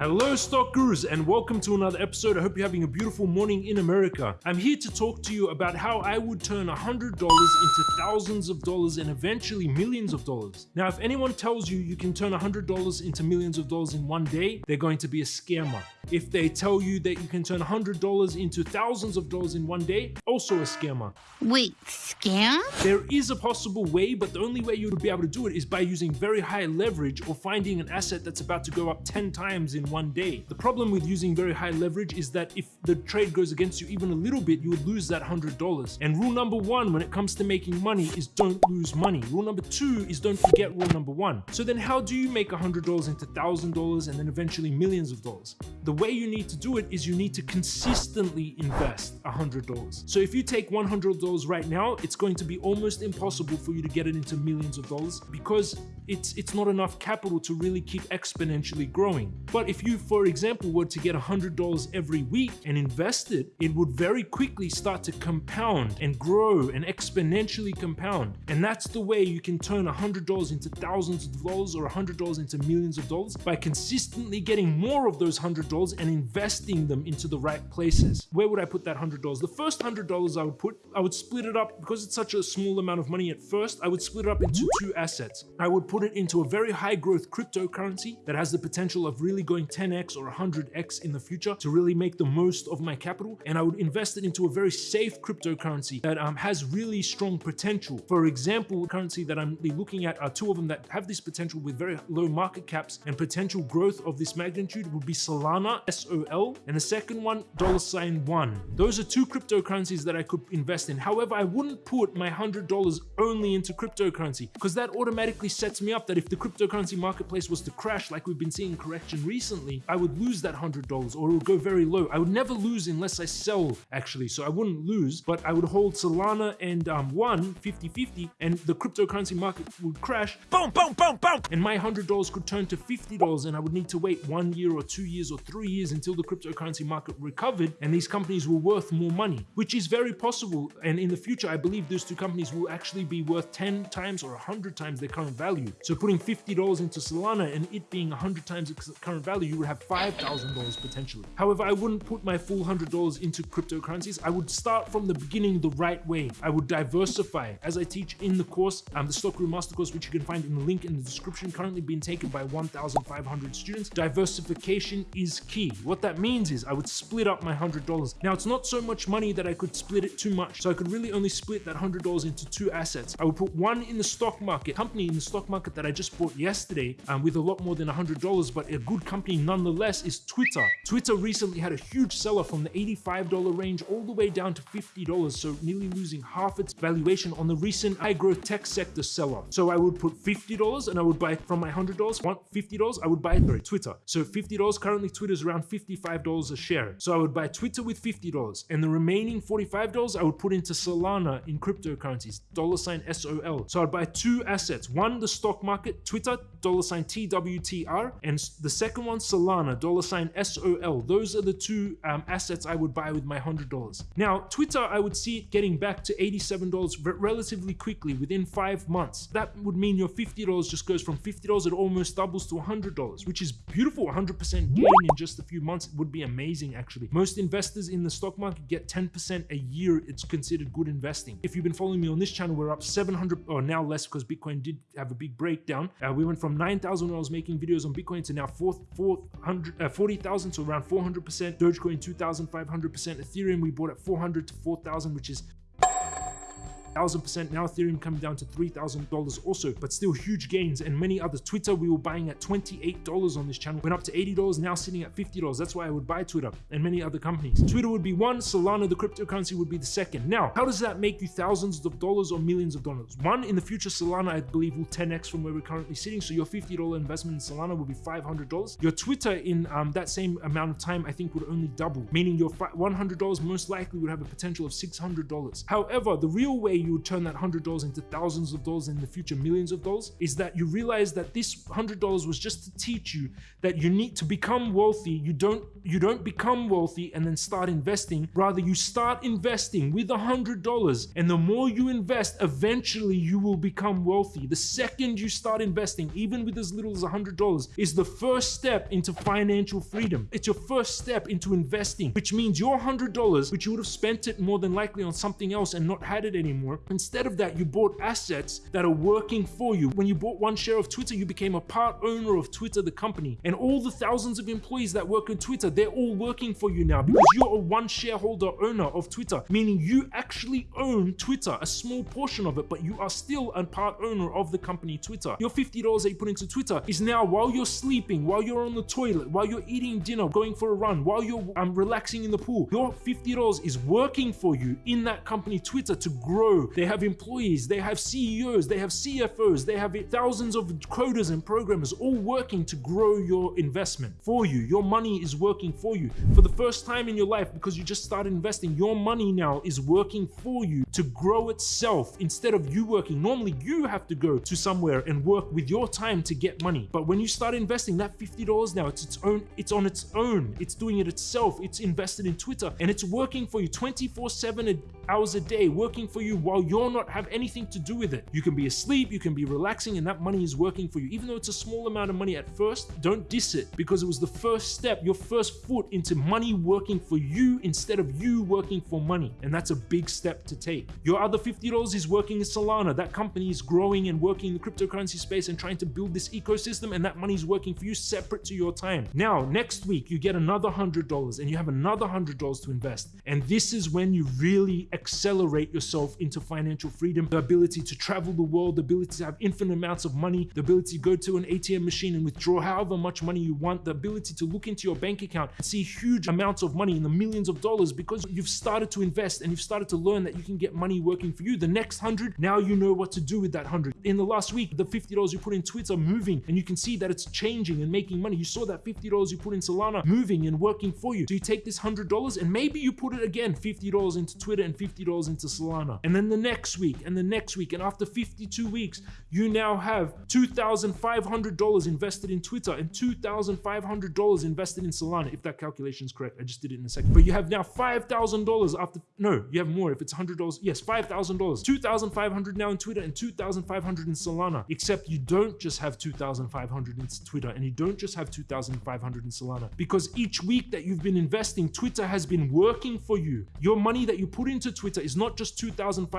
Hello, stock gurus, and welcome to another episode. I hope you're having a beautiful morning in America. I'm here to talk to you about how I would turn $100 into thousands of dollars and eventually millions of dollars. Now, if anyone tells you you can turn $100 into millions of dollars in one day, they're going to be a scammer. If they tell you that you can turn $100 into thousands of dollars in one day, also a scammer. Wait, scam? There is a possible way, but the only way you would be able to do it is by using very high leverage or finding an asset that's about to go up 10 times in one day. The problem with using very high leverage is that if the trade goes against you even a little bit, you would lose that $100. And rule number one when it comes to making money is don't lose money. Rule number two is don't forget rule number one. So then how do you make $100 into $1,000 and then eventually millions of dollars? The way you need to do it is you need to consistently invest $100. So if you take $100 right now, it's going to be almost impossible for you to get it into millions of dollars because it's, it's not enough capital to really keep exponentially growing. But if you, for example, were to get $100 every week and invest it, it would very quickly start to compound and grow and exponentially compound. And that's the way you can turn $100 into thousands of dollars or $100 into millions of dollars by consistently getting more of those $100 and investing them into the right places. Where would I put that $100? The first $100 I would put, I would split it up because it's such a small amount of money at first, I would split it up into two assets. I would put it into a very high growth cryptocurrency that has the potential of really going 10x or 100x in the future to really make the most of my capital. And I would invest it into a very safe cryptocurrency that um, has really strong potential. For example, the currency that I'm looking at are two of them that have this potential with very low market caps and potential growth of this magnitude would be Solana, S-O-L, and the second one, dollar sign one. Those are two cryptocurrencies that I could invest in. However, I wouldn't put my $100 only into cryptocurrency because that automatically sets me up that if the cryptocurrency marketplace was to crash like we've been seeing correction recently, I would lose that $100 or it would go very low. I would never lose unless I sell actually. So I wouldn't lose, but I would hold Solana and um, one 50-50 and the cryptocurrency market would crash. Boom, boom, boom, boom. And my $100 could turn to $50 and I would need to wait one year or two years or three years until the cryptocurrency market recovered and these companies were worth more money, which is very possible. And in the future, I believe those two companies will actually be worth 10 times or 100 times their current value. So putting $50 into Solana and it being 100 times its current value, you would have $5,000 potentially. However, I wouldn't put my full $100 into cryptocurrencies. I would start from the beginning the right way. I would diversify as I teach in the course, um, the Stock Guru Master Course, which you can find in the link in the description, currently being taken by 1,500 students. Diversification is key. What that means is I would split up my $100. Now, it's not so much money that I could split it too much. So I could really only split that $100 into two assets. I would put one in the stock market, company in the stock market that I just bought yesterday um, with a lot more than $100, but a good company nonetheless is Twitter. Twitter recently had a huge seller from the $85 range all the way down to $50, so nearly losing half its valuation on the recent growth tech sector seller. So I would put $50 and I would buy from my $100, want $50, I would buy Twitter. So $50, currently Twitter is around $55 a share. So I would buy Twitter with $50 and the remaining $45 I would put into Solana in cryptocurrencies, dollar sign SOL. So I'd buy two assets. One, the stock market, Twitter, dollar sign TWTR, and the second one, Solana, dollar sign SOL. Those are the two um, assets I would buy with my $100. Now, Twitter, I would see it getting back to $87 relatively quickly within five months. That would mean your $50 just goes from $50, it almost doubles to $100, which is beautiful. 100% gain in just a few months. It would be amazing, actually. Most investors in the stock market get 10% a year. It's considered good investing. If you've been following me on this channel, we're up 700 or now less because Bitcoin did have a big breakdown. Uh, we went from 9,000 when I was making videos on Bitcoin to now 400, uh, 40,000, so around 400%. Dogecoin 2,500%. Ethereum we bought at 400 to 4,000, which is thousand percent. Now ethereum coming down to three thousand dollars also but still huge gains and many others twitter we were buying at 28 dollars on this channel went up to 80 dollars now sitting at 50 dollars. That's why i would buy twitter and many other companies. Twitter would be one solana the cryptocurrency would be the second. Now how does that make you thousands of dollars or millions of dollars? One in the future solana i believe will 10x from where we're currently sitting. So your 50 dollar investment in solana will be 500 dollars. Your twitter in um, that same amount of time i think would only double meaning your 100 dollars most likely would have a potential of 600 dollars. However the real way you would turn that $100 into thousands of dollars in the future, millions of dollars, is that you realize that this $100 was just to teach you that you need to become wealthy. You don't you don't become wealthy and then start investing. Rather, you start investing with $100 and the more you invest, eventually you will become wealthy. The second you start investing, even with as little as $100, is the first step into financial freedom. It's your first step into investing, which means your $100, which you would have spent it more than likely on something else and not had it anymore, instead of that, you bought assets that are working for you. When you bought one share of Twitter, you became a part owner of Twitter, the company. And all the thousands of employees that work on Twitter, they're all working for you now because you're a one shareholder owner of Twitter, meaning you actually own Twitter, a small portion of it, but you are still a part owner of the company Twitter. Your $50 that you put into Twitter is now while you're sleeping, while you're on the toilet, while you're eating dinner, going for a run, while you're um, relaxing in the pool, your $50 is working for you in that company Twitter to grow. They have employees, they have CEOs, they have CFOs, they have thousands of coders and programmers all working to grow your investment for you. Your money is working for you. For the first time in your life, because you just started investing, your money now is working for you to grow itself instead of you working. Normally, you have to go to somewhere and work with your time to get money. But when you start investing, that $50 now, it's its own, it's on its own. It's doing it itself. It's invested in Twitter and it's working for you 24 7 hours a day, working for you while you're not have anything to do with it. You can be asleep, you can be relaxing, and that money is working for you. Even though it's a small amount of money at first, don't diss it because it was the first step, your first foot into money working for you instead of you working for money. And that's a big step to take. Your other $50 is working in Solana. That company is growing and working in the cryptocurrency space and trying to build this ecosystem, and that money is working for you separate to your time. Now, next week, you get another $100 and you have another $100 to invest. And this is when you really accelerate yourself into financial freedom, the ability to travel the world, the ability to have infinite amounts of money, the ability to go to an ATM machine and withdraw however much money you want, the ability to look into your bank account and see huge amounts of money in the millions of dollars because you've started to invest and you've started to learn that you can get money working for you. The next hundred, now you know what to do with that hundred. In the last week, the $50 you put in Twitter moving and you can see that it's changing and making money. You saw that $50 you put in Solana moving and working for you. So you take this $100 and maybe you put it again, $50 into Twitter and $50 into Solana. And then the next week and the next week. And after 52 weeks, you now have $2,500 invested in Twitter and $2,500 invested in Solana, if that calculation is correct. I just did it in a second. But you have now $5,000 after, no, you have more if it's $100. Yes, $5,000. 2,500 now in Twitter and 2,500 in Solana. Except you don't just have 2,500 in Twitter and you don't just have 2,500 in Solana because each week that you've been investing, Twitter has been working for you. Your money that you put into Twitter is not just 2,500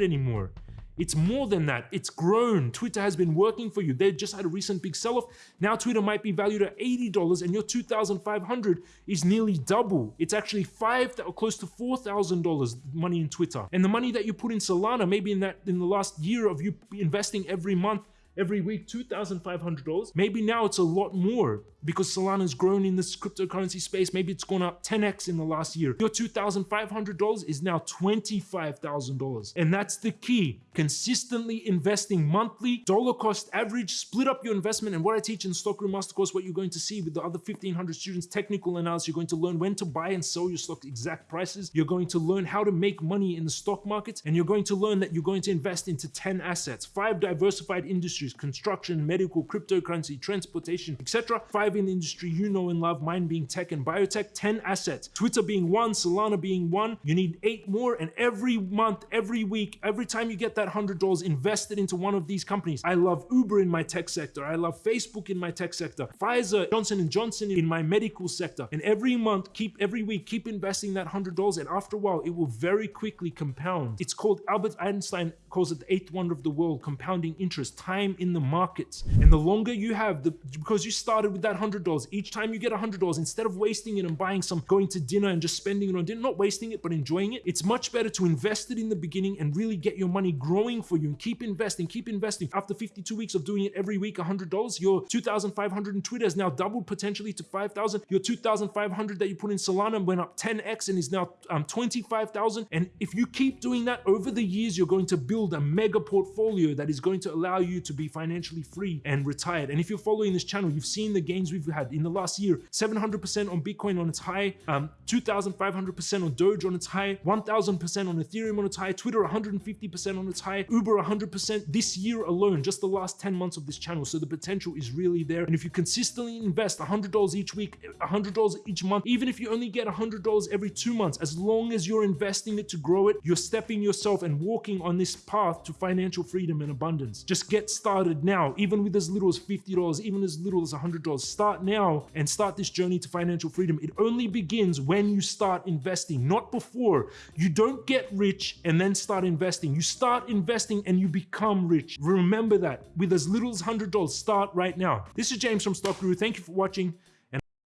anymore. It's more than that. It's grown. Twitter has been working for you. They just had a recent big sell-off. Now Twitter might be valued at $80 and your 2,500 is nearly double. It's actually five or close to $4,000 money in Twitter. And the money that you put in Solana, maybe in that in the last year of you investing every month, every week $2,500. Maybe now it's a lot more because Solana's grown in this cryptocurrency space. Maybe it's gone up 10x in the last year. Your $2,500 is now $25,000. And that's the key. Consistently investing monthly, dollar cost average, split up your investment. And what I teach in Stock Guru Master Course, what you're going to see with the other 1,500 students, technical analysis, you're going to learn when to buy and sell your stock exact prices. You're going to learn how to make money in the stock market. And you're going to learn that you're going to invest into 10 assets, five diversified industries, construction, medical, cryptocurrency, transportation, etc. Five in the industry you know and love, mine being tech and biotech, 10 assets. Twitter being one, Solana being one. You need eight more. And every month, every week, every time you get that $100 invested into one of these companies, I love Uber in my tech sector. I love Facebook in my tech sector. Pfizer, Johnson & Johnson in my medical sector. And every month, keep every week, keep investing that $100. And after a while, it will very quickly compound. It's called Albert Einstein calls it the eighth wonder of the world, compounding interest, time in the markets. And the longer you have, the because you started with that $100, each time you get $100, instead of wasting it and buying some, going to dinner and just spending it on dinner, not wasting it, but enjoying it, it's much better to invest it in the beginning and really get your money growing for you and keep investing, keep investing. After 52 weeks of doing it every week, $100, your 2,500 in Twitter has now doubled potentially to 5,000. Your 2,500 that you put in Solana went up 10x and is now um, 25,000. And if you keep doing that over the years, you're going to build a mega portfolio that is going to allow you to be financially free and retired. And if you're following this channel, you've seen the gains gains we've had in the last year 700% on Bitcoin on its high, um, 2,500% on Doge on its high, 1,000% on Ethereum on its high, Twitter 150% on its high, Uber 100% this year alone, just the last 10 months of this channel. So the potential is really there. And if you consistently invest $100 each week, $100 each month, even if you only get $100 every two months, as long as you're investing it to grow it, you're stepping yourself and walking on this path to financial freedom and abundance. Just get started now, even with as little as $50, even as little as $100. Start now and start this journey to financial freedom. It only begins when you start investing, not before. You don't get rich and then start investing. You start investing and you become rich. Remember that with as little as $100, start right now. This is James from Stock Guru. Thank you for watching.